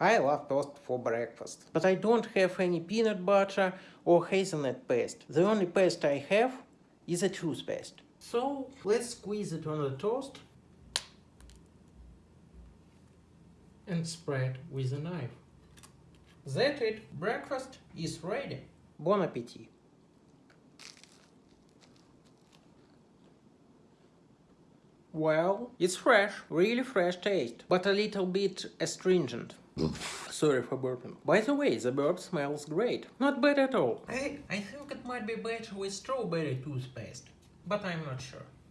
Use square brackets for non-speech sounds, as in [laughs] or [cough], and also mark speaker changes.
Speaker 1: I love toast for breakfast. But I don't have any peanut butter or hazelnut paste. The only paste I have is a toothpaste. So let's squeeze it on the toast and spread with a knife. That's it. Breakfast is ready. Bon appetit. Well, it's fresh, really fresh taste, but a little bit astringent. [laughs] Sorry for burping. By the way, the burp smells great. Not bad at all. I, I think it might be better with strawberry toothpaste, but I'm not sure.